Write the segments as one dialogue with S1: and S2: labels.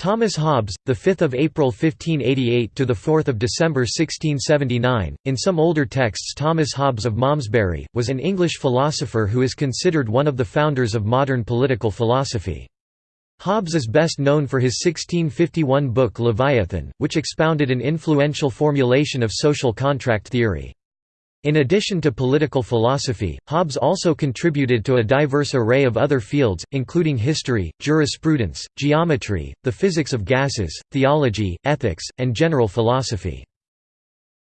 S1: Thomas Hobbes, the 5th of April 1588 to the 4th of December 1679. In some older texts, Thomas Hobbes of Malmesbury was an English philosopher who is considered one of the founders of modern political philosophy. Hobbes is best known for his 1651 book Leviathan, which expounded an influential formulation of social contract theory. In addition to political philosophy, Hobbes also contributed to a diverse array of other fields, including history, jurisprudence, geometry, the physics of gases, theology, ethics, and general philosophy.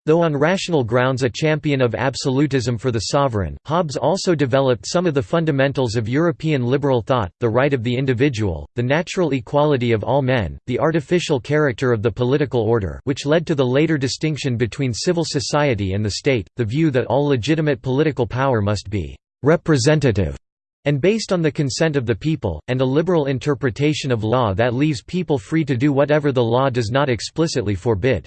S1: Though on rational grounds a champion of absolutism for the sovereign, Hobbes also developed some of the fundamentals of European liberal thought, the right of the individual, the natural equality of all men, the artificial character of the political order which led to the later distinction between civil society and the state, the view that all legitimate political power must be «representative» and based on the consent of the people, and a liberal interpretation of law that leaves people free to do whatever the law does not explicitly forbid.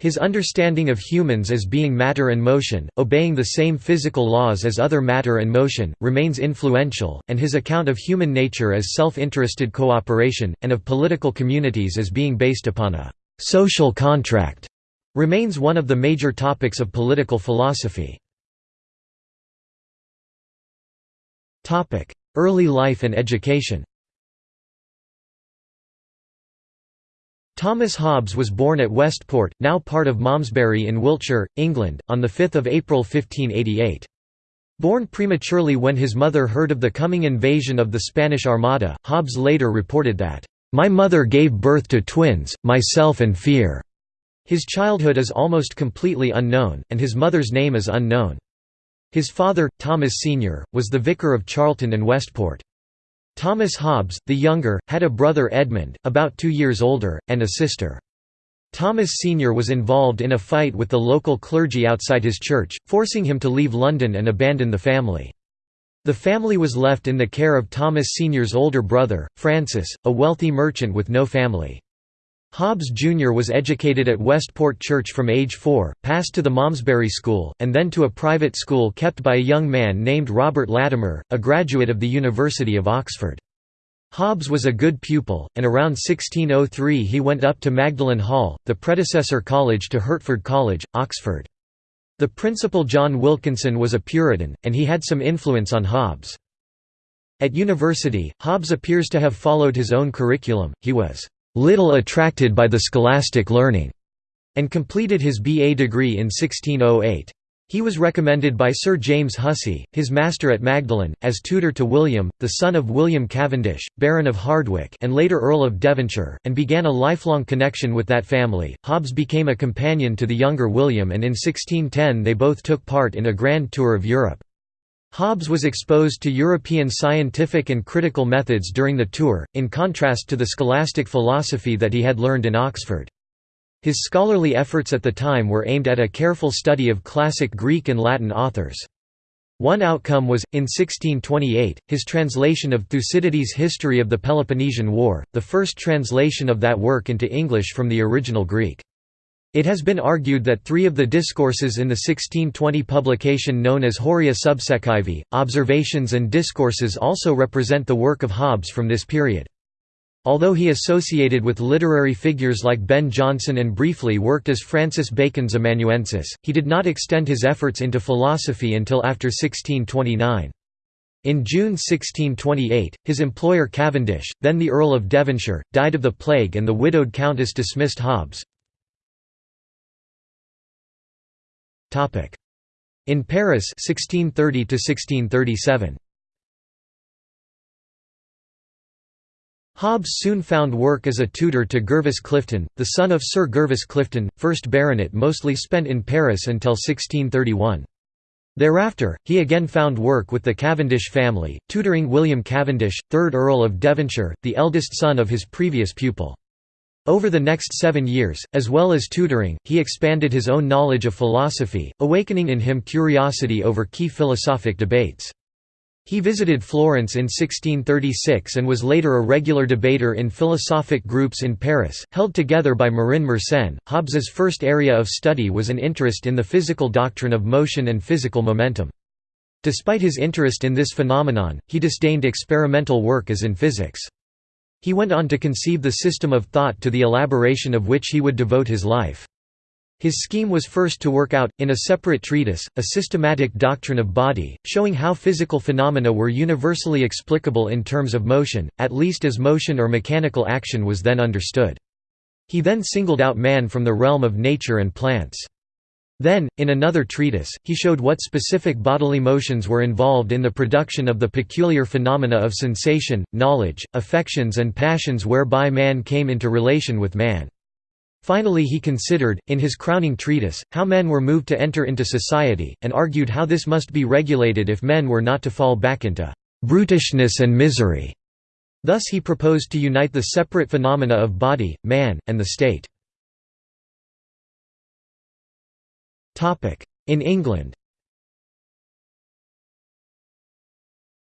S1: His understanding of humans as being matter and motion, obeying the same physical laws as other matter and motion, remains influential, and his account of human nature as self-interested cooperation, and of political communities as being based upon a «social contract» remains one of the major topics of political philosophy. Early life and education Thomas Hobbes was born at Westport, now part of Malmesbury in Wiltshire, England, on 5 April 1588. Born prematurely when his mother heard of the coming invasion of the Spanish Armada, Hobbes later reported that, "...my mother gave birth to twins, myself and Fear." His childhood is almost completely unknown, and his mother's name is unknown. His father, Thomas Sr., was the vicar of Charlton and Westport. Thomas Hobbes, the younger, had a brother Edmund, about two years older, and a sister. Thomas Sr. was involved in a fight with the local clergy outside his church, forcing him to leave London and abandon the family. The family was left in the care of Thomas Sr.'s older brother, Francis, a wealthy merchant with no family. Hobbes Jr. was educated at Westport Church from age four, passed to the Malmesbury School, and then to a private school kept by a young man named Robert Latimer, a graduate of the University of Oxford. Hobbes was a good pupil, and around 1603 he went up to Magdalen Hall, the predecessor college to Hertford College, Oxford. The principal John Wilkinson was a Puritan, and he had some influence on Hobbes. At university, Hobbes appears to have followed his own curriculum, he was little attracted by the scholastic learning, and completed his B.A. degree in 1608. He was recommended by Sir James Hussey, his master at Magdalen, as tutor to William, the son of William Cavendish, Baron of Hardwicke and later Earl of Devonshire, and began a lifelong connection with that family. Hobbes became a companion to the younger William and in 1610 they both took part in a grand tour of Europe. Hobbes was exposed to European scientific and critical methods during the tour, in contrast to the scholastic philosophy that he had learned in Oxford. His scholarly efforts at the time were aimed at a careful study of classic Greek and Latin authors. One outcome was, in 1628, his translation of Thucydides' History of the Peloponnesian War, the first translation of that work into English from the original Greek. It has been argued that three of the discourses in the 1620 publication known as Horae Subsecivae, Observations and Discourses also represent the work of Hobbes from this period. Although he associated with literary figures like Ben Jonson and briefly worked as Francis Bacon's amanuensis, he did not extend his efforts into philosophy until after 1629. In June 1628, his employer Cavendish, then the Earl of Devonshire, died of the plague and the widowed countess dismissed Hobbes. In Paris 1630 1637. Hobbes soon found work as a tutor to Gervase Clifton, the son of Sir Gervase Clifton, 1st Baronet mostly spent in Paris until 1631. Thereafter, he again found work with the Cavendish family, tutoring William Cavendish, 3rd Earl of Devonshire, the eldest son of his previous pupil. Over the next seven years, as well as tutoring, he expanded his own knowledge of philosophy, awakening in him curiosity over key philosophic debates. He visited Florence in 1636 and was later a regular debater in philosophic groups in Paris, held together by Marin Mersenne. Hobbes's first area of study was an interest in the physical doctrine of motion and physical momentum. Despite his interest in this phenomenon, he disdained experimental work as in physics. He went on to conceive the system of thought to the elaboration of which he would devote his life. His scheme was first to work out, in a separate treatise, a systematic doctrine of body, showing how physical phenomena were universally explicable in terms of motion, at least as motion or mechanical action was then understood. He then singled out man from the realm of nature and plants. Then, in another treatise, he showed what specific bodily motions were involved in the production of the peculiar phenomena of sensation, knowledge, affections and passions whereby man came into relation with man. Finally he considered, in his crowning treatise, how men were moved to enter into society, and argued how this must be regulated if men were not to fall back into «brutishness and misery». Thus he proposed to unite the separate phenomena of body, man, and the state. In England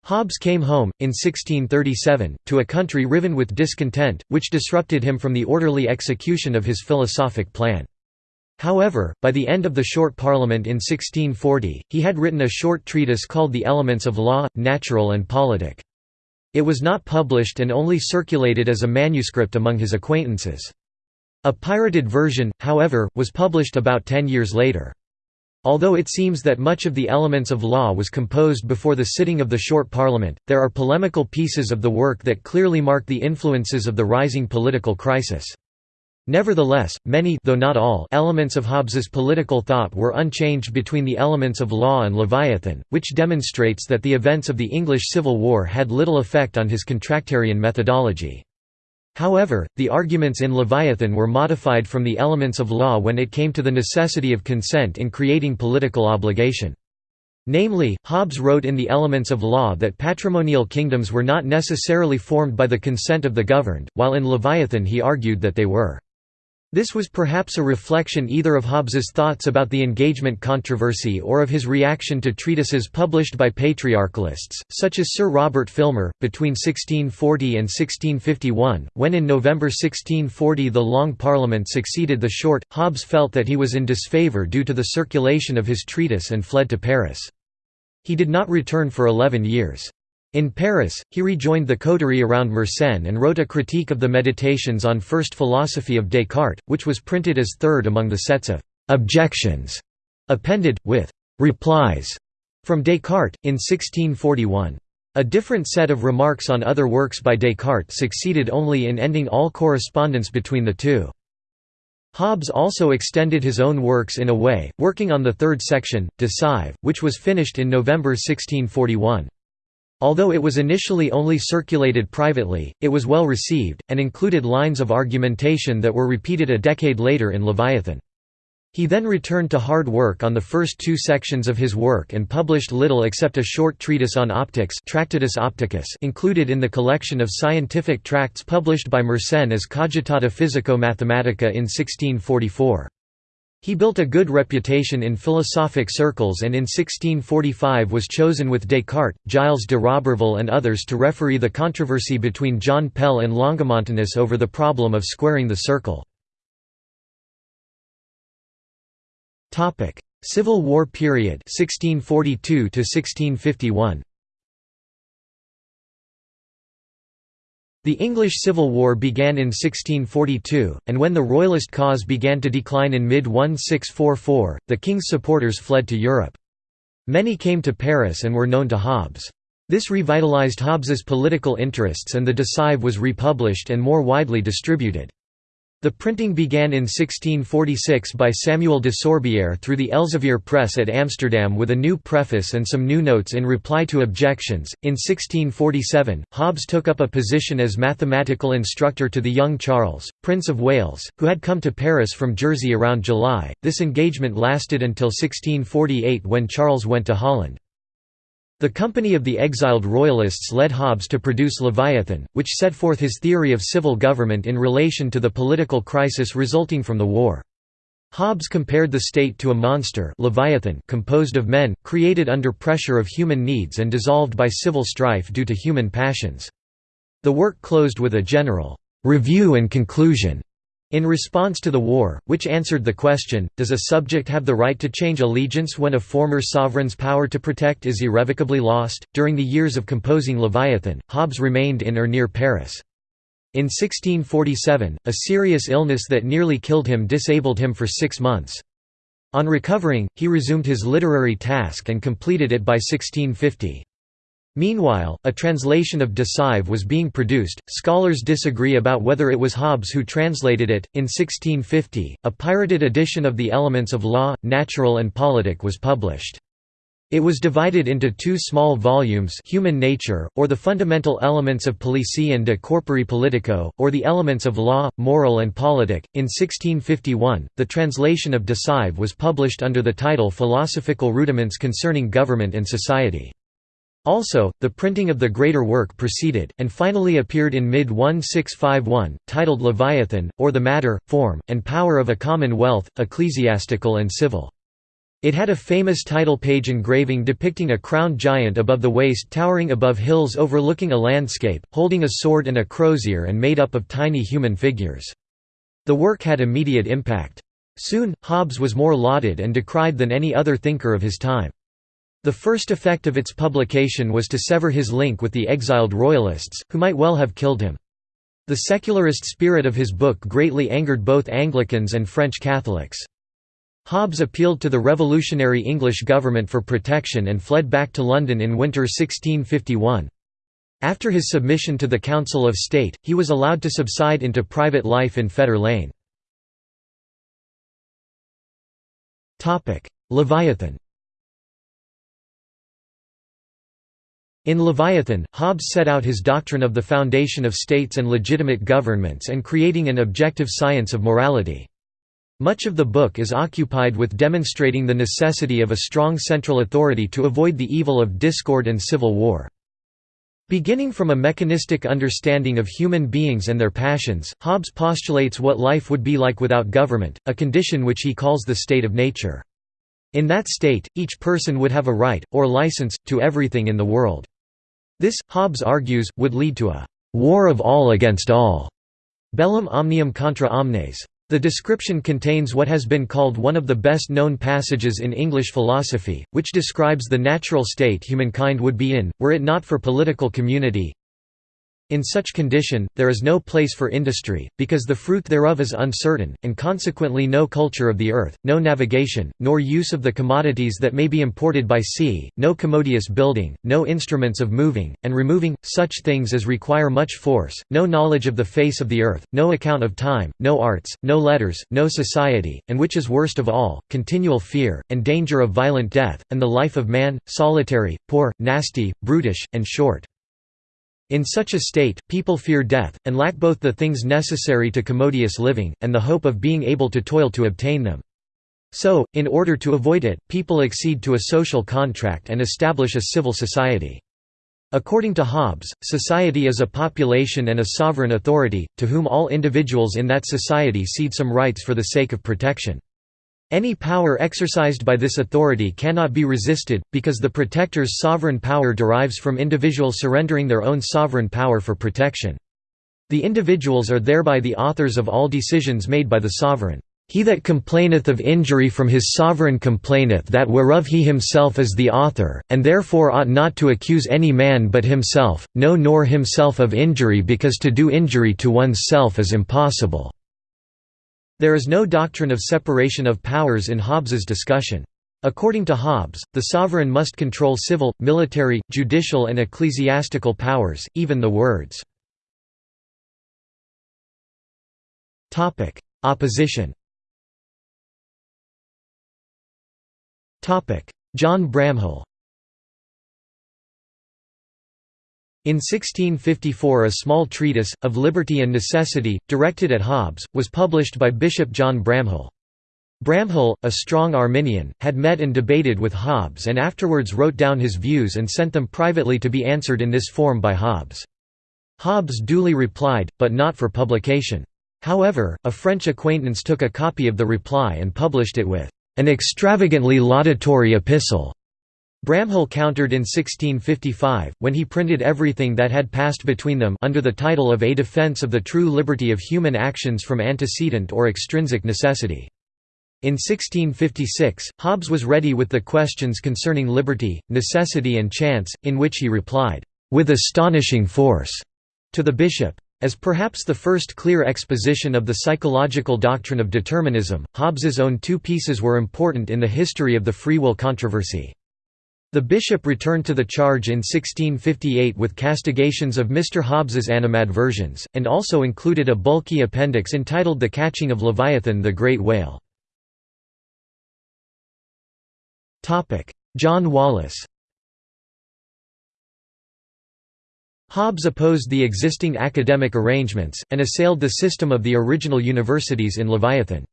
S1: Hobbes came home, in 1637, to a country riven with discontent, which disrupted him from the orderly execution of his philosophic plan. However, by the end of the Short Parliament in 1640, he had written a short treatise called The Elements of Law, Natural and Politic. It was not published and only circulated as a manuscript among his acquaintances. A pirated version, however, was published about ten years later. Although it seems that much of the elements of law was composed before the sitting of the short parliament, there are polemical pieces of the work that clearly mark the influences of the rising political crisis. Nevertheless, many though not all elements of Hobbes's political thought were unchanged between the elements of law and Leviathan, which demonstrates that the events of the English Civil War had little effect on his contractarian methodology. However, the arguments in Leviathan were modified from the elements of law when it came to the necessity of consent in creating political obligation. Namely, Hobbes wrote in the Elements of Law that patrimonial kingdoms were not necessarily formed by the consent of the governed, while in Leviathan he argued that they were. This was perhaps a reflection either of Hobbes's thoughts about the engagement controversy or of his reaction to treatises published by patriarchalists, such as Sir Robert Filmer, between 1640 and 1651. When in November 1640 the Long Parliament succeeded the Short, Hobbes felt that he was in disfavour due to the circulation of his treatise and fled to Paris. He did not return for eleven years. In Paris, he rejoined the coterie around Mersenne and wrote a critique of the Meditations on First Philosophy of Descartes, which was printed as third among the sets of «objections» appended, with «replies» from Descartes, in 1641. A different set of remarks on other works by Descartes succeeded only in ending all correspondence between the two. Hobbes also extended his own works in a way, working on the third section, De Cive, which was finished in November 1641. Although it was initially only circulated privately, it was well received, and included lines of argumentation that were repeated a decade later in Leviathan. He then returned to hard work on the first two sections of his work and published little except a short treatise on optics Tractatus Opticus included in the collection of scientific tracts published by Mersenne as Cogitata Physico-Mathematica in 1644. He built a good reputation in philosophic circles and in 1645 was chosen with Descartes, Gilles de Roberval and others to referee the controversy between John Pell and Longomontanus over the problem of squaring the circle. Civil War period 1642 1651 The English Civil War began in 1642, and when the Royalist cause began to decline in mid-1644, the king's supporters fled to Europe. Many came to Paris and were known to Hobbes. This revitalized Hobbes's political interests and the De Cive was republished and more widely distributed. The printing began in 1646 by Samuel de Sorbière through the Elsevier Press at Amsterdam with a new preface and some new notes in reply to objections. In 1647, Hobbes took up a position as mathematical instructor to the young Charles, Prince of Wales, who had come to Paris from Jersey around July. This engagement lasted until 1648 when Charles went to Holland. The Company of the Exiled Royalists led Hobbes to produce Leviathan, which set forth his theory of civil government in relation to the political crisis resulting from the war. Hobbes compared the state to a monster Leviathan composed of men, created under pressure of human needs and dissolved by civil strife due to human passions. The work closed with a general «review and conclusion» In response to the war, which answered the question, does a subject have the right to change allegiance when a former sovereign's power to protect is irrevocably lost? During the years of composing Leviathan, Hobbes remained in or near Paris. In 1647, a serious illness that nearly killed him disabled him for six months. On recovering, he resumed his literary task and completed it by 1650. Meanwhile, a translation of De Cive was being produced. Scholars disagree about whether it was Hobbes who translated it. In 1650, a pirated edition of the Elements of Law, Natural and Politic was published. It was divided into two small volumes Human Nature, or the Fundamental Elements of Policy and de Corpore Politico, or the Elements of Law, Moral and Politic. In 1651, the translation of De Cive was published under the title Philosophical Rudiments Concerning Government and Society. Also, the printing of the greater work proceeded, and finally appeared in mid-1651, titled Leviathan, or the Matter, Form, and Power of a Commonwealth, Ecclesiastical and Civil. It had a famous title page engraving depicting a crowned giant above the waist towering above hills overlooking a landscape, holding a sword and a crozier and made up of tiny human figures. The work had immediate impact. Soon, Hobbes was more lauded and decried than any other thinker of his time. The first effect of its publication was to sever his link with the exiled royalists, who might well have killed him. The secularist spirit of his book greatly angered both Anglicans and French Catholics. Hobbes appealed to the revolutionary English government for protection and fled back to London in winter 1651. After his submission to the Council of State, he was allowed to subside into private life in Fetter Lane. Leviathan In Leviathan, Hobbes set out his doctrine of the foundation of states and legitimate governments and creating an objective science of morality. Much of the book is occupied with demonstrating the necessity of a strong central authority to avoid the evil of discord and civil war. Beginning from a mechanistic understanding of human beings and their passions, Hobbes postulates what life would be like without government, a condition which he calls the state of nature. In that state, each person would have a right, or license, to everything in the world. This, Hobbes argues, would lead to a «war of all against all» bellum omnium contra omnes. The description contains what has been called one of the best known passages in English philosophy, which describes the natural state humankind would be in, were it not for political community, in such condition, there is no place for industry, because the fruit thereof is uncertain, and consequently no culture of the earth, no navigation, nor use of the commodities that may be imported by sea, no commodious building, no instruments of moving, and removing, such things as require much force, no knowledge of the face of the earth, no account of time, no arts, no letters, no society, and which is worst of all, continual fear, and danger of violent death, and the life of man, solitary, poor, nasty, brutish, and short. In such a state, people fear death, and lack both the things necessary to commodious living, and the hope of being able to toil to obtain them. So, in order to avoid it, people accede to a social contract and establish a civil society. According to Hobbes, society is a population and a sovereign authority, to whom all individuals in that society cede some rights for the sake of protection. Any power exercised by this authority cannot be resisted, because the protector's sovereign power derives from individuals surrendering their own sovereign power for protection. The individuals are thereby the authors of all decisions made by the sovereign. He that complaineth of injury from his sovereign complaineth that whereof he himself is the author, and therefore ought not to accuse any man but himself, no nor himself of injury because to do injury to one's self is impossible. There is no doctrine of separation of powers in Hobbes's discussion. According to Hobbes, the sovereign must control civil, military, judicial and ecclesiastical powers, even the words. Opposition John Bramhall In 1654 a small treatise, Of Liberty and Necessity, directed at Hobbes, was published by Bishop John Bramhall. Bramhall, a strong Arminian, had met and debated with Hobbes and afterwards wrote down his views and sent them privately to be answered in this form by Hobbes. Hobbes duly replied, but not for publication. However, a French acquaintance took a copy of the reply and published it with an extravagantly laudatory epistle Bramhall countered in 1655, when he printed everything that had passed between them under the title of A Defense of the True Liberty of Human Actions from Antecedent or Extrinsic Necessity. In 1656, Hobbes was ready with the questions concerning liberty, necessity and chance, in which he replied, "...with astonishing force," to the bishop. As perhaps the first clear exposition of the psychological doctrine of determinism, Hobbes's own two pieces were important in the history of the free will controversy. The bishop returned to the charge in 1658 with castigations of Mr. Hobbes's animadversions, and also included a bulky appendix entitled The Catching of Leviathan the Great Whale. John Wallis Hobbes opposed the existing academic arrangements, and assailed the system of the original universities in Leviathan.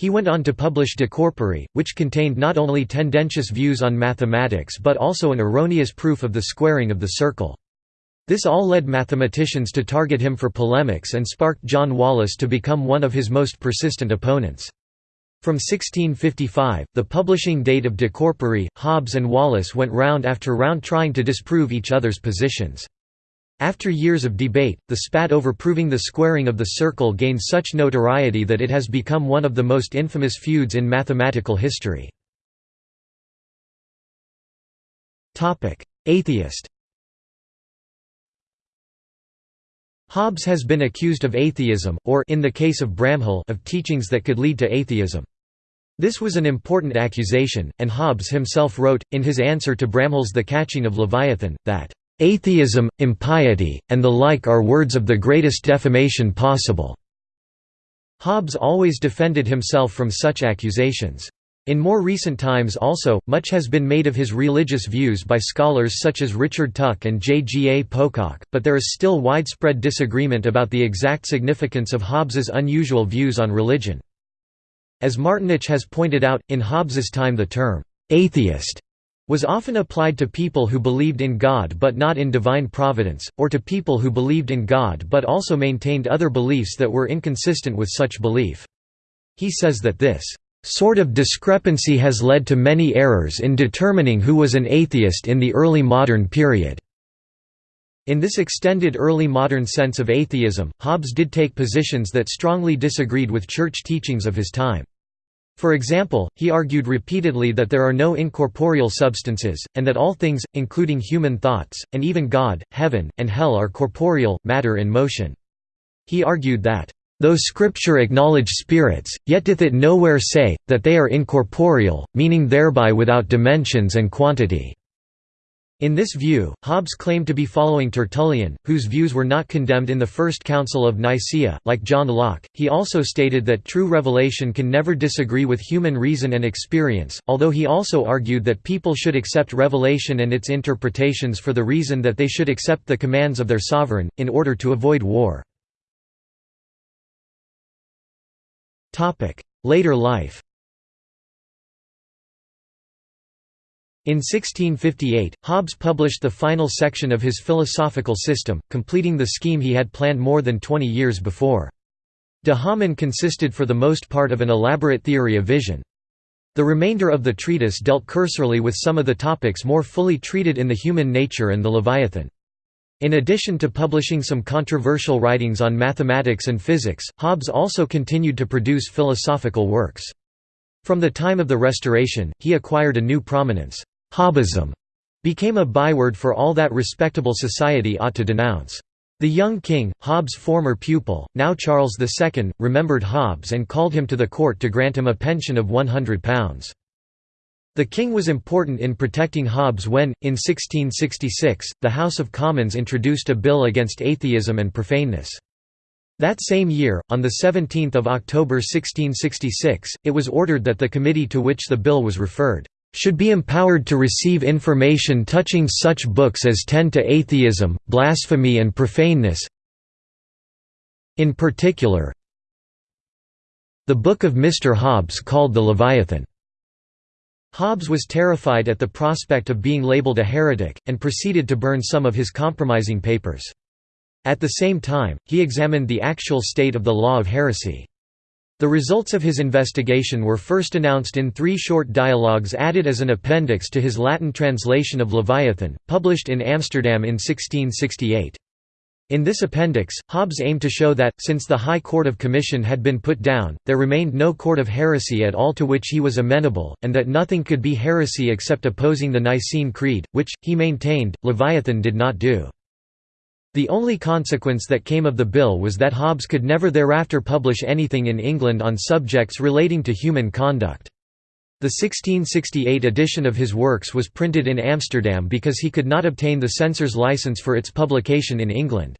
S1: He went on to publish De Corpore, which contained not only tendentious views on mathematics but also an erroneous proof of the squaring of the circle. This all led mathematicians to target him for polemics and sparked John Wallis to become one of his most persistent opponents. From 1655, the publishing date of De Corpore, Hobbes and Wallis went round after round trying to disprove each other's positions. After years of debate, the spat over proving the squaring of the circle gained such notoriety that it has become one of the most infamous feuds in mathematical history. Atheist Hobbes has been accused of atheism, or in the case of Bramhall of teachings that could lead to atheism. This was an important accusation, and Hobbes himself wrote, in his answer to Bramhall's The Catching of Leviathan, that, "...atheism, impiety, and the like are words of the greatest defamation possible." Hobbes always defended himself from such accusations. In more recent times also, much has been made of his religious views by scholars such as Richard Tuck and J. G. A. Pocock, but there is still widespread disagreement about the exact significance of Hobbes's unusual views on religion. As Martinich has pointed out, in Hobbes's time the term, "'atheist' was often applied to people who believed in God but not in divine providence, or to people who believed in God but also maintained other beliefs that were inconsistent with such belief. He says that this sort of discrepancy has led to many errors in determining who was an atheist in the early modern period." In this extended early modern sense of atheism, Hobbes did take positions that strongly disagreed with church teachings of his time. For example, he argued repeatedly that there are no incorporeal substances, and that all things, including human thoughts, and even God, heaven, and hell are corporeal, matter in motion. He argued that, Though Scripture acknowledge spirits, yet doth it nowhere say, that they are incorporeal, meaning thereby without dimensions and quantity." In this view, Hobbes claimed to be following Tertullian, whose views were not condemned in the First Council of Nicaea. Like John Locke, he also stated that true revelation can never disagree with human reason and experience, although he also argued that people should accept revelation and its interpretations for the reason that they should accept the commands of their sovereign, in order to avoid war. Later life In 1658, Hobbes published the final section of his philosophical system, completing the scheme he had planned more than twenty years before. De Homine consisted for the most part of an elaborate theory of vision. The remainder of the treatise dealt cursorily with some of the topics more fully treated in the human nature and the Leviathan. In addition to publishing some controversial writings on mathematics and physics, Hobbes also continued to produce philosophical works. From the time of the Restoration, he acquired a new prominence. Hobbesism became a byword for all that respectable society ought to denounce. The young king, Hobbes' former pupil, now Charles II, remembered Hobbes and called him to the court to grant him a pension of £100. The king was important in protecting Hobbes when, in 1666, the House of Commons introduced a bill against atheism and profaneness. That same year, on 17 October 1666, it was ordered that the committee to which the bill was referred, "...should be empowered to receive information touching such books as tend to atheism, blasphemy and profaneness in particular the book of Mr. Hobbes called the Leviathan." Hobbes was terrified at the prospect of being labeled a heretic, and proceeded to burn some of his compromising papers. At the same time, he examined the actual state of the law of heresy. The results of his investigation were first announced in three short dialogues added as an appendix to his Latin translation of Leviathan, published in Amsterdam in 1668. In this appendix, Hobbes aimed to show that, since the High Court of Commission had been put down, there remained no court of heresy at all to which he was amenable, and that nothing could be heresy except opposing the Nicene Creed, which, he maintained, Leviathan did not do. The only consequence that came of the bill was that Hobbes could never thereafter publish anything in England on subjects relating to human conduct. The 1668 edition of his works was printed in Amsterdam because he could not obtain the censor's license for its publication in England.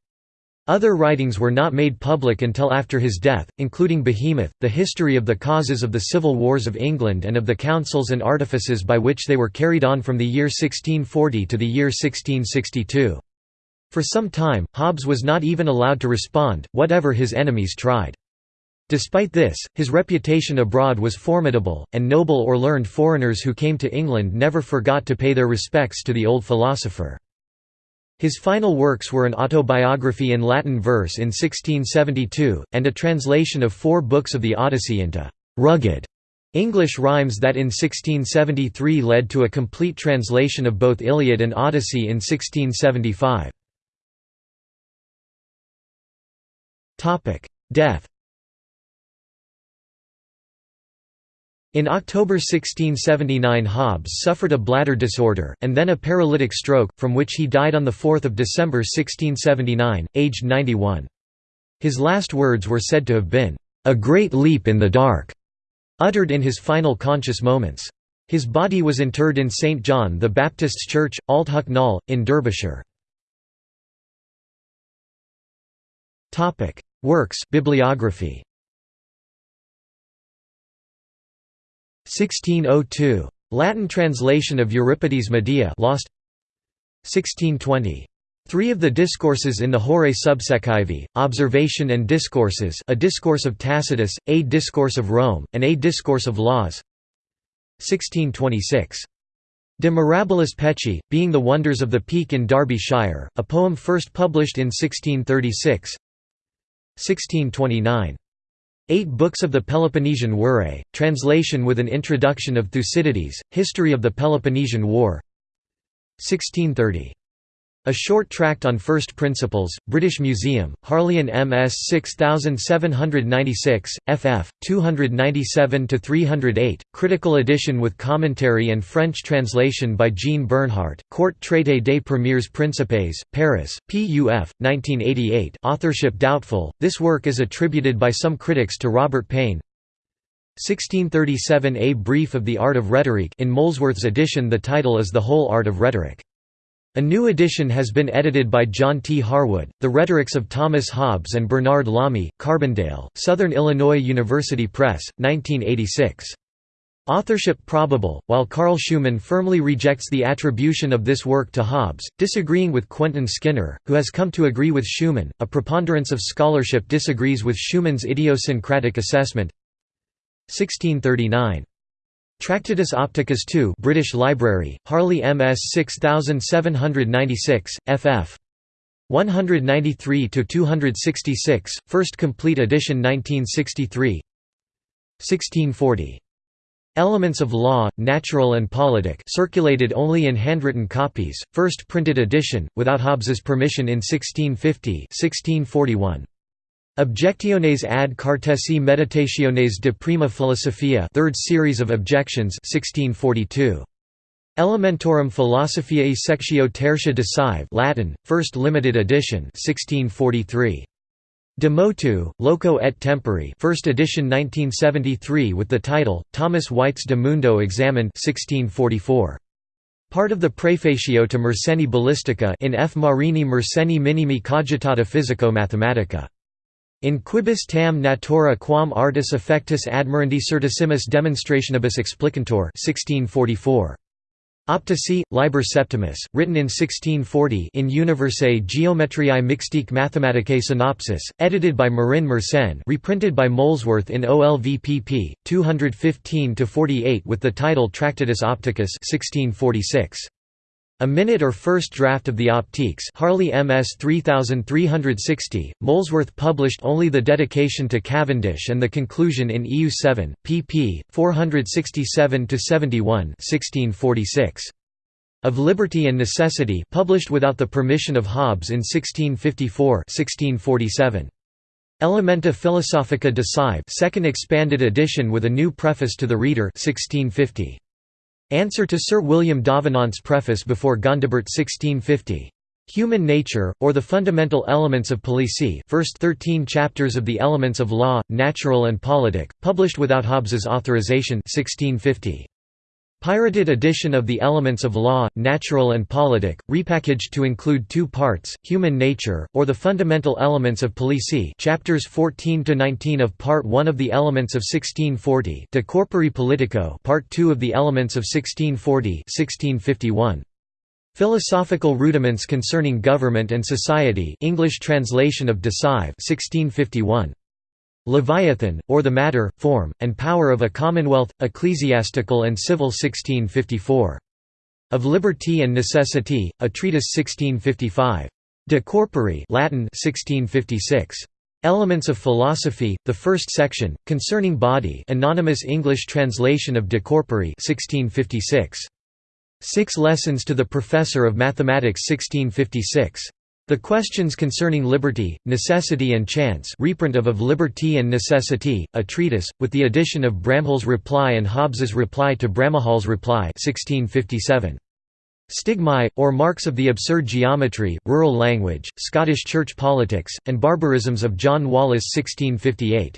S1: Other writings were not made public until after his death, including Behemoth, the history of the causes of the civil wars of England and of the counsels and artifices by which they were carried on from the year 1640 to the year 1662. For some time, Hobbes was not even allowed to respond, whatever his enemies tried. Despite this, his reputation abroad was formidable, and noble or learned foreigners who came to England never forgot to pay their respects to the old philosopher. His final works were an autobiography in Latin verse in 1672, and a translation of four books of the Odyssey into «rugged» English rhymes that in 1673 led to a complete translation of both Iliad and Odyssey in 1675. Death In October 1679 Hobbes suffered a bladder disorder, and then a paralytic stroke, from which he died on 4 December 1679, aged 91. His last words were said to have been, "...a great leap in the dark", uttered in his final conscious moments. His body was interred in St John the Baptist's Church, Ault Hucknall, in Derbyshire. Works bibliography 1602. Latin translation of Euripides' Medea lost 1620. Three of the discourses in the Horae Subsecivae, Observation and Discourses a discourse of Tacitus, a discourse of Rome, and a discourse of Laws 1626. De Mirabilis Pecci, Being the Wonders of the Peak in Derbyshire, a poem first published in 1636 1629. Eight books of the Peloponnesian Were, translation with an introduction of Thucydides, History of the Peloponnesian War 1630. A Short Tract on First Principles, British Museum, Harleian MS 6796, ff. 297–308, critical edition with commentary and French translation by Jean Bernhardt, Court Traité des Premiers Principes, Paris, PUF, 1988 authorship doubtful, this work is attributed by some critics to Robert Payne 1637 A Brief of the Art of Rhetoric in Molesworth's edition the title is The Whole Art of Rhetoric. A new edition has been edited by John T. Harwood, The Rhetorics of Thomas Hobbes and Bernard Lamy, Carbondale, Southern Illinois University Press, 1986. Authorship probable, while Karl Schuhmann firmly rejects the attribution of this work to Hobbes, disagreeing with Quentin Skinner, who has come to agree with Schuhmann. A preponderance of scholarship disagrees with Schuhmann's idiosyncratic assessment. 1639. Tractatus Opticus II British Library, Harley MS 6796, ff. 193–266, first complete edition 1963 1640. Elements of Law, Natural and Politic circulated only in handwritten copies, first printed edition, without Hobbes's permission in 1650 1641. Objectiones ad cartesi meditationes de prima philosophia third series of objections 1642. Elementorum philosophiae sectio tertia de Latin, first limited edition 1643. De motu, loco et tempori first edition 1973 with the title, Thomas White's De Mundo examined 1644. Part of the Prefatio to Mersenne Ballistica in F. Marini Mersenne Minimi Cogitata Physico-Mathematica. In quibus tam natura quam artis effectus admirandi certissimus demonstrationibus explicantor 1644. Optici, Liber Septimus, written in 1640 in Universae Geometriae Mixtique Mathematicae Synopsis, edited by Marin Mersenne reprinted by Molesworth in OLVPP, 215–48 with the title Tractatus Opticus 1646. A minute or first draft of the Optiques Harley MS 3360, Molesworth published only the dedication to Cavendish and the conclusion in EU 7, pp. 467–71 1646. Of Liberty and Necessity published without the permission of Hobbes in 1654 1647. Elementa Philosophica de Cive second expanded edition with a new preface to the reader 1650. Answer to Sir William Davenant's preface before Gondibert 1650. Human Nature, or the Fundamental Elements of Policy first 13 chapters of the Elements of Law, Natural and Politic, published without Hobbes's authorization 1650. Pirated edition of the Elements of Law, Natural and Politic, repackaged to include two parts, Human Nature, or the Fundamental Elements of Policy chapters 14–19 of Part 1 of the Elements of 1640 De Corpore Politico Part 2 of the Elements of 1640 1651. Philosophical Rudiments Concerning Government and Society English translation of de Cive 1651. Leviathan, or the Matter, Form, and Power of a Commonwealth, Ecclesiastical and Civil 1654. Of Liberty and Necessity, a Treatise 1655. De Corpore Latin 1656. Elements of Philosophy, the first section, concerning body anonymous English translation of De Corpore 1656. Six Lessons to the Professor of Mathematics 1656. The Questions Concerning Liberty, Necessity and Chance reprint of Of Liberty and Necessity, a treatise, with the addition of Bramhall's reply and Hobbes's reply to Bramhall's reply 1657. Stigmae, or Marks of the Absurd Geometry, Rural Language, Scottish Church Politics, and Barbarisms of John Wallis 1658.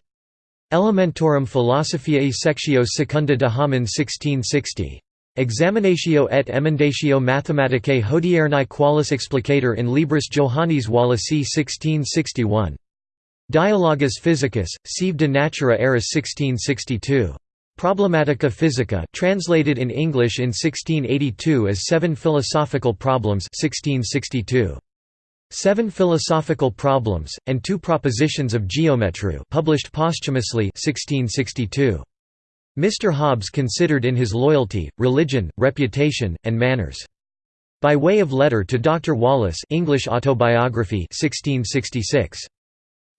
S1: Elementorum Philosophiae Sectio Secunda de Homine 1660. Examinatio et emendatio mathematicae hodiernae qualis explicator in Libris Johannis Wallasi 1661. Dialogus physicus, sive de natura eris 1662. Problematica Physica translated in English in 1682 as Seven Philosophical Problems 1662. Seven Philosophical Problems, and Two Propositions of Geometry published posthumously 1662. Mr. Hobbes considered in his loyalty, religion, reputation, and manners. By way of letter to Dr. Wallis English autobiography 1666.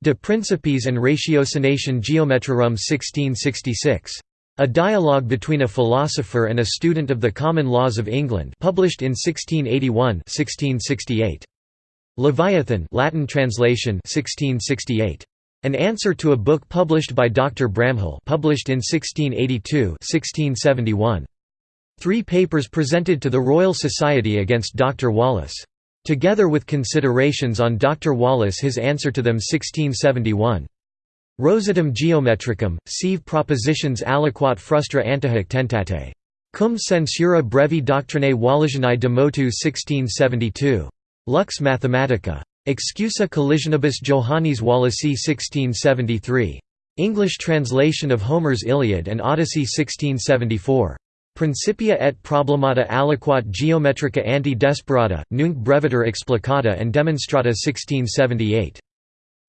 S1: De Principiis and Ratiocination Geometrarum 1666. A dialogue between a philosopher and a student of the common laws of England published in 1681 1668. Leviathan Latin translation 1668. An answer to a book published by Dr. Bramhall published in 1682 1671. Three papers presented to the Royal Society against Dr. Wallis. Together with considerations on Dr. Wallis his answer to them 1671. Rosatum geometricum, sive propositions aliquot frustra antihoc tentate. Cum censura brevi doctrinae Wallisianae de motu 1672. Lux Mathematica. Excusa collisionibus Johannis Wallasi 1673. English translation of Homer's Iliad and Odyssey 1674. Principia et problemata aliquot geometrica ante desperata, nunc breviter explicata and demonstrata 1678.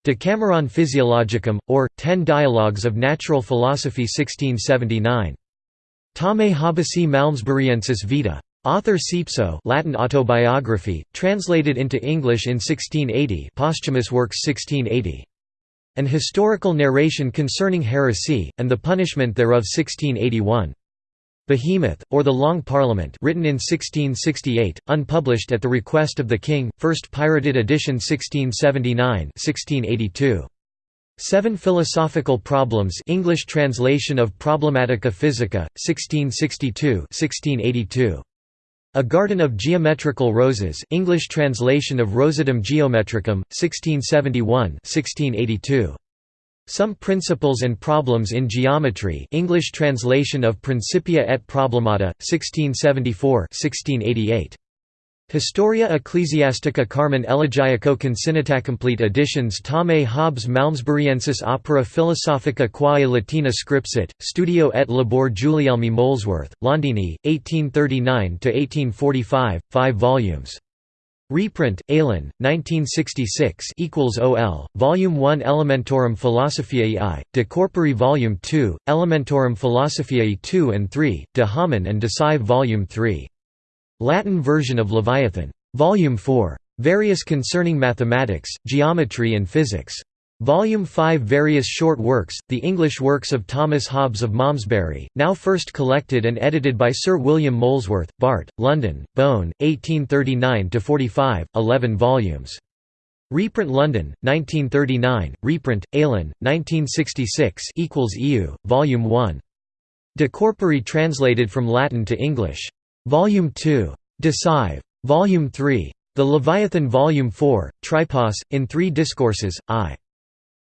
S1: Decameron Physiologicum, or, Ten Dialogues of Natural Philosophy 1679. Tame Hobbesi Malmesburiensis Vita. Author Sepso Latin autobiography, translated into English in 1680 posthumous works 1680. An historical narration concerning heresy, and the punishment thereof 1681. Behemoth, or the Long Parliament written in 1668, unpublished at the request of the King, first pirated edition 1679 1682. Seven Philosophical Problems English translation of Problematica Physica, 1662 1682. A Garden of Geometrical Roses English translation of Rosatum Geometricum, 1671 1682. Some Principles and Problems in Geometry English translation of Principia et Problemata, 1674 1688. Historia Ecclesiastica Carmen Elegiaco Consinita Complete editions Tame Hobbes Malmesburiensis Opera Philosophica quae Latina scripsit, Studio et Labor Guglielmi Molesworth, Londini, 1839–1845, 5 volumes. Reprint, Aalen, 1966 ol. Volume 1 Elementorum Philosophiae I, De Corpore Volume 2, Elementorum Philosophiae 2 and 3, De Homine and De Cive Volume 3. Latin version of Leviathan. Volume 4. Various concerning mathematics, geometry and physics. Volume 5 Various short works, the English works of Thomas Hobbes of Malmesbury, now first collected and edited by Sir William Molesworth, Bart, London, Bohn, 1839–45, 11 volumes. Reprint London, 1939, reprint, Aalen, 1966 EU, Volume 1. De Corpore translated from Latin to English. Volume 2. De Cive. Volume 3. The Leviathan Volume 4, Tripos, in three discourses, I.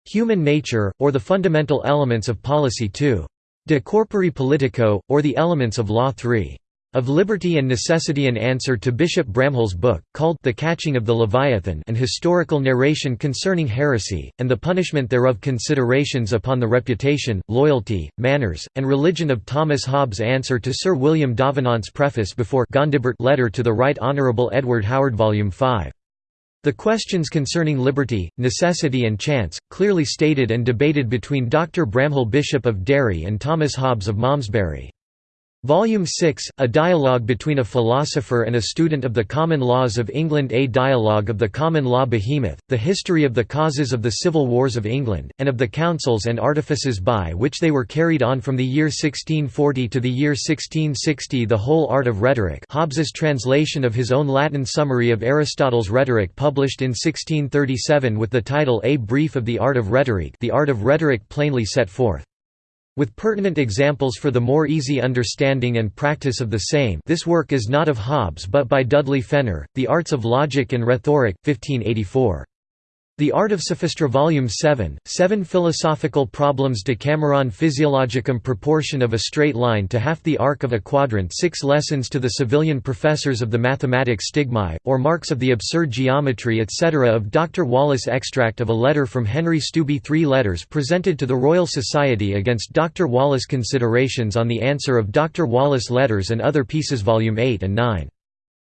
S1: Human Nature, or the Fundamental Elements of Policy 2. De Corpore Politico, or the Elements of Law 3. Of Liberty and Necessity an answer to Bishop Bramhall's book, called The Catching of the Leviathan an historical narration concerning heresy, and the punishment thereof considerations upon the reputation, loyalty, manners, and religion of Thomas Hobbes answer to Sir William Davenant's preface before Gondibert letter to the Right Honourable Edward Howard Volume 5. The questions concerning liberty, necessity and chance, clearly stated and debated between Dr. Bramhall Bishop of Derry and Thomas Hobbes of Malmesbury. Volume 6, A Dialogue between a Philosopher and a Student of the Common Laws of England A Dialogue of the Common Law Behemoth, The History of the Causes of the Civil Wars of England, and of the Councils and Artifices by which they were carried on from the year 1640 to the year 1660 The Whole Art of Rhetoric Hobbes's translation of his own Latin summary of Aristotle's Rhetoric published in 1637 with the title A Brief of the Art of Rhetoric The Art of Rhetoric plainly set forth. With pertinent examples for the more easy understanding and practice of the same this work is not of Hobbes but by Dudley Fenner, The Arts of Logic and Rhetoric, 1584. The Art of Sophistry Volume 7, Seven Philosophical Problems Decameron Physiologicum Proportion of a Straight Line to Half the Arc of a Quadrant Six Lessons to the Civilian Professors of the Mathematics Stigmae, or Marks of the Absurd Geometry etc. of Dr. Wallis Extract of a letter from Henry Stubbe Three letters presented to the Royal Society against Dr. Wallis Considerations on the answer of Dr. Wallis Letters and Other Pieces Volume 8 and 9.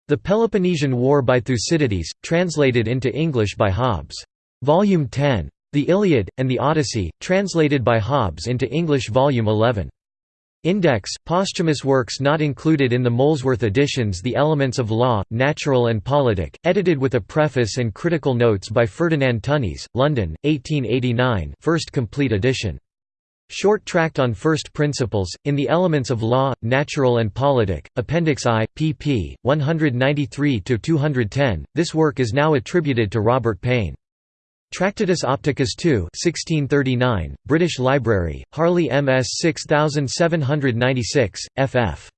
S1: The Peloponnesian War by Thucydides, translated into English by Hobbes. Volume 10. The Iliad, and the Odyssey, translated by Hobbes into English Volume 11. Index, posthumous works not included in the Molesworth editions The Elements of Law, Natural and Politic, edited with a preface and critical notes by Ferdinand Tönnies, London, 1889 first complete edition. Short Tract on First Principles, in the Elements of Law, Natural and Politic, Appendix I, pp. 193–210, this work is now attributed to Robert Payne. Tractatus Opticus II 1639, British Library, Harley MS 6796, ff.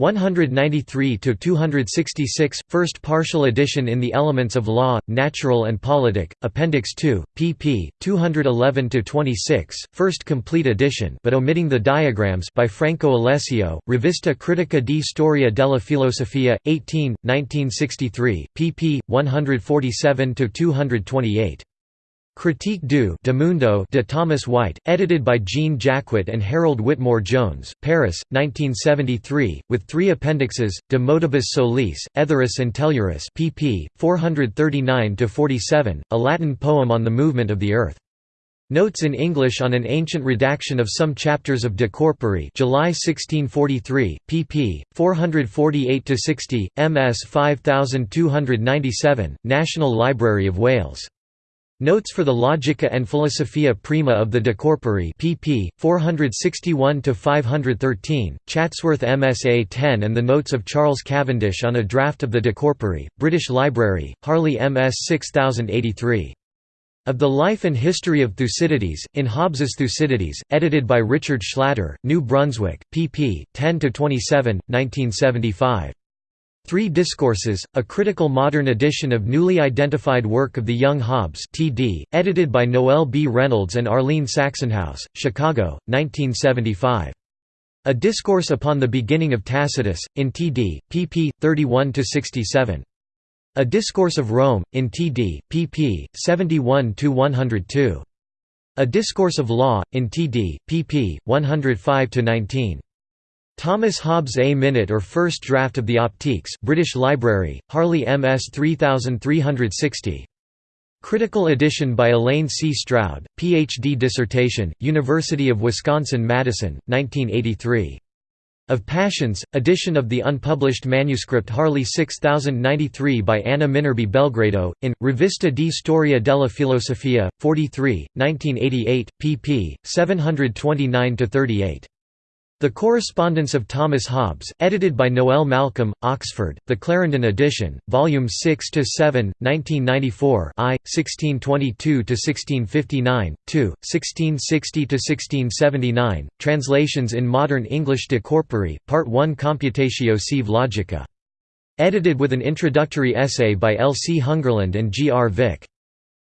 S1: 193–266, first partial edition in The Elements of Law, Natural and Politic, Appendix 2, pp. 211–26, first complete edition but omitting the diagrams by Franco Alessio, Rivista Critica di Storia della Filosofia, 18, 1963, pp. 147–228. Critique du de Mundo de Thomas White, edited by Jean Jacquot and Harold Whitmore Jones, Paris, 1973, with three appendixes, De Motibus Solis, Aetheris and Telluris pp. 439–47, a Latin poem on the movement of the Earth. Notes in English on an ancient redaction of some chapters of De Corpore July 1643, pp. 448–60, ms 5297, National Library of Wales. Notes for the Logica and Philosophia Prima of the De Corpore pp. 461–513, Chatsworth MSA 10 and the Notes of Charles Cavendish on a draft of the De Corpore, British Library, Harley MS 6083. Of the Life and History of Thucydides, in Hobbes's Thucydides, edited by Richard Schlatter, New Brunswick, pp. 10–27, 1975. Three Discourses, a critical modern edition of newly identified work of the young Hobbes TD, edited by Noel B. Reynolds and Arlene Saxonhouse, Chicago, 1975. A Discourse upon the Beginning of Tacitus, in TD, pp. 31–67. A Discourse of Rome, in TD, pp. 71–102. A Discourse of Law, in TD, pp. 105–19. Thomas Hobbes A Minute or First Draft of the Optiques British Library, Harley MS 3360. Critical edition by Elaine C. Stroud, Ph.D. dissertation, University of Wisconsin-Madison, 1983. Of Passions, edition of the unpublished manuscript Harley 6093 by Anna Minerbi Belgrado, in, Rivista di Storia della Filosofia, 43, 1988, pp. 729–38. The Correspondence of Thomas Hobbes, edited by Noel Malcolm, Oxford, The Clarendon Edition, Volume 6–7, 1994 I, 1622–1659, 2, 1660–1679, Translations in Modern English de Corpore, Part 1 Computatio sive logica. Edited with an introductory essay by L. C. Hungerland and G. R. Vick.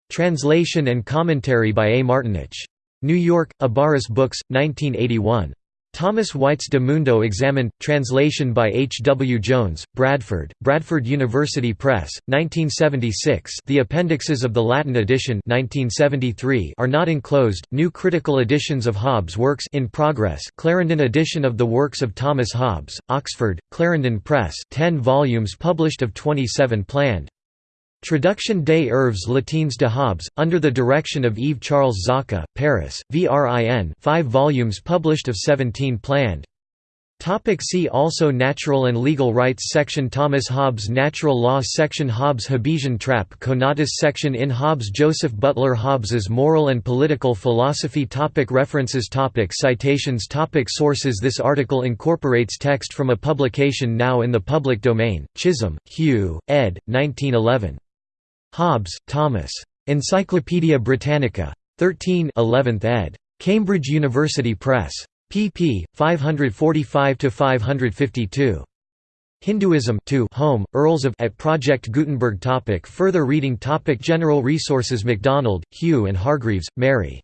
S1: Translation and commentary by A. Martinich. New York, Abaris Books, 1981. Thomas White's De Mundo examined, translation by H. W. Jones, Bradford, Bradford University Press, 1976 the appendixes of the Latin edition 1973 are not enclosed, new critical editions of Hobbes' works in progress Clarendon edition of the works of Thomas Hobbes, Oxford, Clarendon Press 10 volumes published of 27 planned. Traduction des œuvres latines de Hobbes, under the direction of Yves-Charles Zarka, Paris, VRIN 5 volumes published of 17 planned. Topic see also Natural and Legal Rights section Thomas Hobbes Natural Law section Hobbes Hobbesian Trap Conatus section In Hobbes Joseph Butler Hobbes's Moral and Political Philosophy topic References topic Citations topic Sources This article incorporates text from a publication now in the public domain, Chisholm, Hugh, ed. 1911. Hobbes, Thomas. Encyclopædia Britannica. 13 11th ed. Cambridge University Press. pp. 545–552. Hinduism 2 Home, Earls of at Project Gutenberg topic Further reading topic General resources MacDonald, Hugh and Hargreaves, Mary.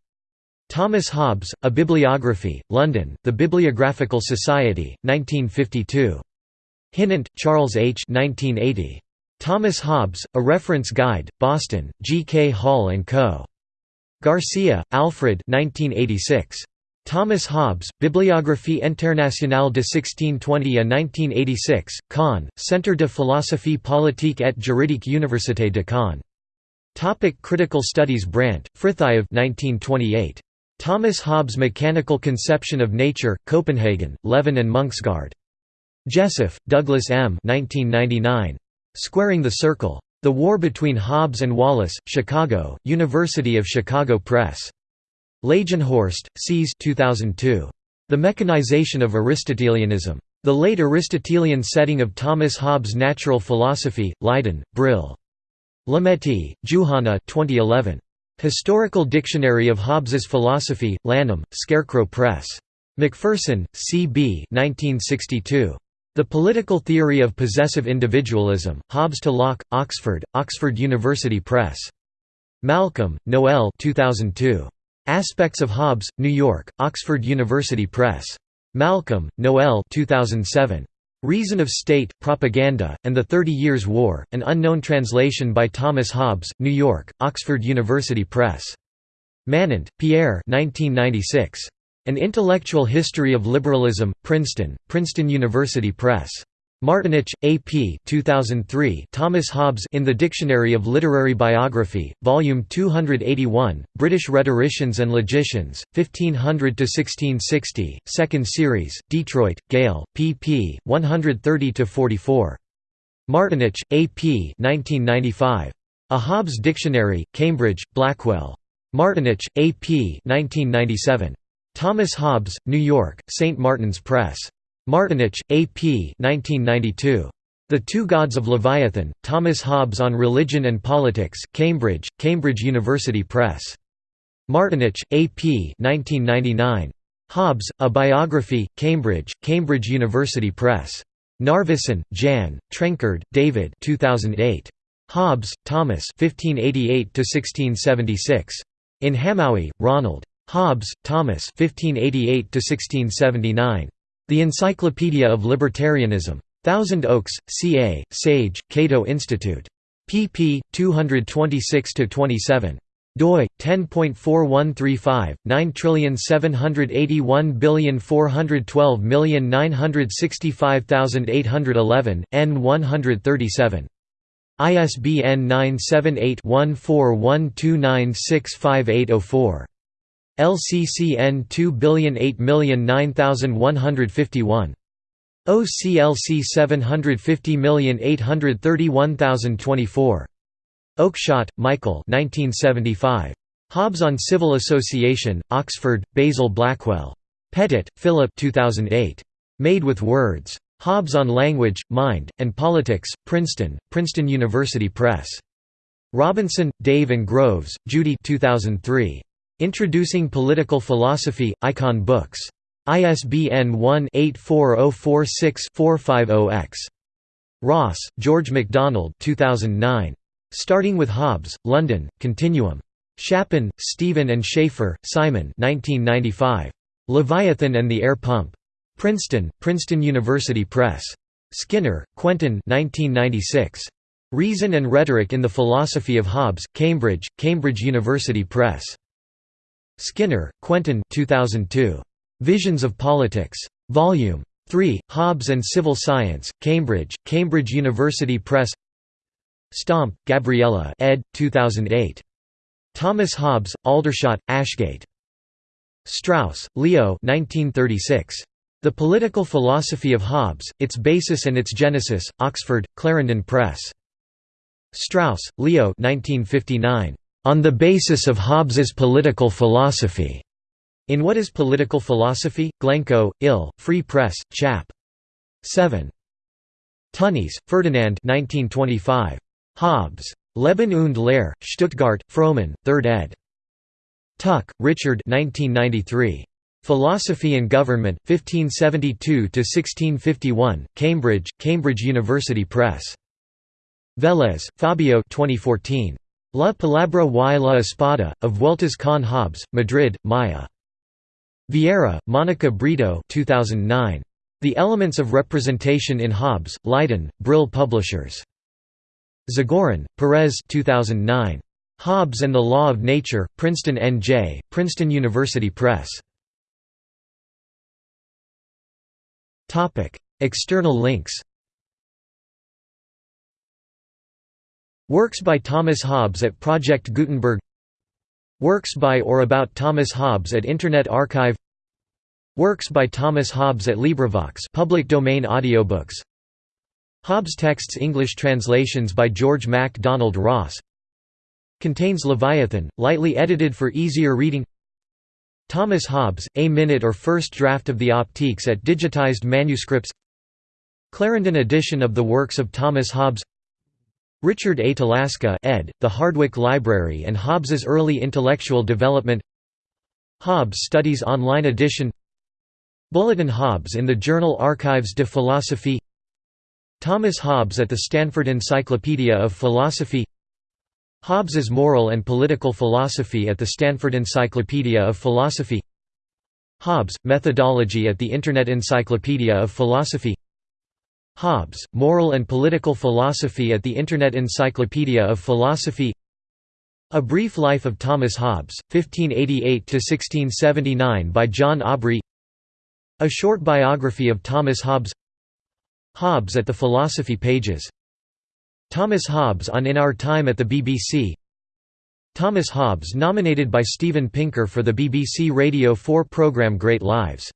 S1: Thomas Hobbes, A Bibliography, London, The Bibliographical Society, 1952. Hinnant, Charles H. 1980. Thomas Hobbes, A Reference Guide, Boston, G. K. Hall & Co. Garcia, Alfred 1986. Thomas Hobbes, Bibliographie internationale de 1620 à 1986, Caen, Centre de philosophie politique et juridique Université de Caen. Topic Critical Studies Brandt, Frithiof 1928. Thomas Hobbes' Mechanical Conception of Nature, Copenhagen, Levin and Munksgaard. Jesseph, Douglas M. 1999. Squaring the Circle. The War Between Hobbes and Wallis, Chicago, University of Chicago Press. Leijenhorst, Cees 2002. The Mechanization of Aristotelianism. The Late Aristotelian Setting of Thomas Hobbes' Natural Philosophy, Leiden, Brill. Lemetti, Juhana 2011. Historical Dictionary of Hobbes's Philosophy, Lanham, Scarecrow Press. Macpherson, C. B. 1962. The Political Theory of Possessive Individualism, Hobbes to Locke, Oxford, Oxford University Press. Malcolm, Noel 2002. Aspects of Hobbes, New York, Oxford University Press. Malcolm, Noel 2007. Reason of State, Propaganda, and the Thirty Years' War, an unknown translation by Thomas Hobbes, New York, Oxford University Press. Manent, Pierre 1996. An Intellectual History of Liberalism, Princeton, Princeton University Press. Martinich, A. P. 2003 Thomas Hobbes in the Dictionary of Literary Biography, Volume 281, British Rhetoricians and Logicians, 1500–1660, 2nd Series, Detroit, Gale, pp. 130–44. Martinich, A. P. 1995. A Hobbes Dictionary, Cambridge, Blackwell. Martinich, A. P. 1997. Thomas Hobbes, New York, St. Martin's Press. Martinich, A. P. 1992. The Two Gods of Leviathan, Thomas Hobbes on Religion and Politics, Cambridge, Cambridge University Press. Martinich, A. P. 1999. Hobbes, A Biography, Cambridge, Cambridge University Press. Narveson, Jan, Trenchard, David 2008. Hobbes, Thomas 1588 In Hamowy, Ronald. Hobbes, Thomas 1588 The Encyclopedia of Libertarianism. Thousand Oaks, CA, Sage, Cato Institute. pp. 226–27 doi 10.4135 9781412965811 n 137 ISBN 978 1412965804 LCCN 2008009151. OCLC 750831024. Oakeshott, Michael 1975. Hobbes on Civil Association, Oxford, Basil Blackwell. Pettit, Philip 2008. Made with Words. Hobbes on Language, Mind, and Politics, Princeton, Princeton University Press. Robinson, Dave and Groves, Judy 2003. Introducing Political Philosophy, Icon Books. ISBN 1-84046-450-X. Ross, George MacDonald 2009. Starting with Hobbes, London, Continuum. Shapin, Stephen and Schaffer, Simon 1995. Leviathan and the Air Pump. Princeton, Princeton University Press. Skinner, Quentin 1996. Reason and Rhetoric in the Philosophy of Hobbes, Cambridge, Cambridge University Press. Skinner, Quentin 2002. Visions of Politics. Volume 3, Hobbes and Civil Science, Cambridge, Cambridge University Press Slomp, Gabriella ed. 2008. Thomas Hobbes, Aldershot, Ashgate. Strauss, Leo 1936. The Political Philosophy of Hobbes, Its Basis and Its Genesis, Oxford, Clarendon Press. Strauss, Leo 1959. On the Basis of Hobbes's Political Philosophy. In What is Political Philosophy? Glencoe, Ill, Free Press, Chap. 7. Tönnies, Ferdinand 1925. Hobbes. Leben und Lehre, Stuttgart, Frommann, 3rd ed. Tuck, Richard 1993. Philosophy and Government, 1572–1651, Cambridge, Cambridge University Press. Velez, Fabio 2014. La Palabra y la Espada, of Vueltas con Hobbes, Madrid, Maia. Vieira, Monica Brito 2009. The Elements of Representation in Hobbes, Leiden, Brill Publishers. Zagorin, Perez 2009. Hobbes and the Law of Nature, Princeton N.J., Princeton University Press. External links Works by Thomas Hobbes at Project Gutenberg. Works by or about Thomas Hobbes at Internet Archive. Works by Thomas Hobbes at LibriVox public domain audiobooks. Hobbes texts English translations by George Mac Donald Ross. Contains Leviathan, lightly edited for easier reading. Thomas Hobbes, A Minute or First Draft of the Optiques at Digitized Manuscripts. Clarendon edition of the works of Thomas Hobbes Richard A. Talaska ed., The Hardwicke Library and Hobbes's Early Intellectual Development. Hobbes Studies Online Edition. Bulletin Hobbes in the Journal Archives de Philosophie. Thomas Hobbes at the Stanford Encyclopedia of Philosophy. Hobbes's Moral and Political Philosophy at the Stanford Encyclopedia of Philosophy. Hobbes, Methodology at the Internet Encyclopedia of Philosophy Hobbes, Moral and Political Philosophy at the Internet Encyclopedia of Philosophy. A Brief Life of Thomas Hobbes, 1588–1679 by John Aubrey. A Short Biography of Thomas Hobbes. Hobbes at the Philosophy Pages. Thomas Hobbes on In Our Time at the BBC Thomas Hobbes nominated by Steven Pinker for the BBC Radio 4 programme Great Lives